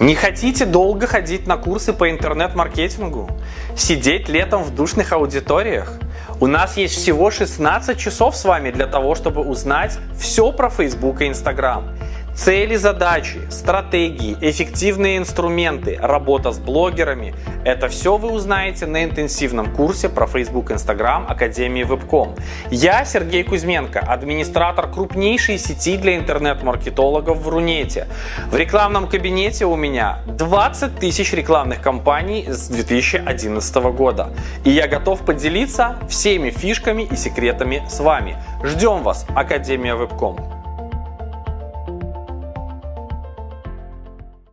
Не хотите долго ходить на курсы по интернет-маркетингу? Сидеть летом в душных аудиториях? У нас есть всего 16 часов с вами для того, чтобы узнать все про Facebook и Instagram. Цели, задачи, стратегии, эффективные инструменты, работа с блогерами – это все вы узнаете на интенсивном курсе про Facebook, Instagram Академии Вебком. Я Сергей Кузьменко, администратор крупнейшей сети для интернет-маркетологов в Рунете. В рекламном кабинете у меня 20 тысяч рекламных кампаний с 2011 года. И я готов поделиться всеми фишками и секретами с вами. Ждем вас, Академия Вебком.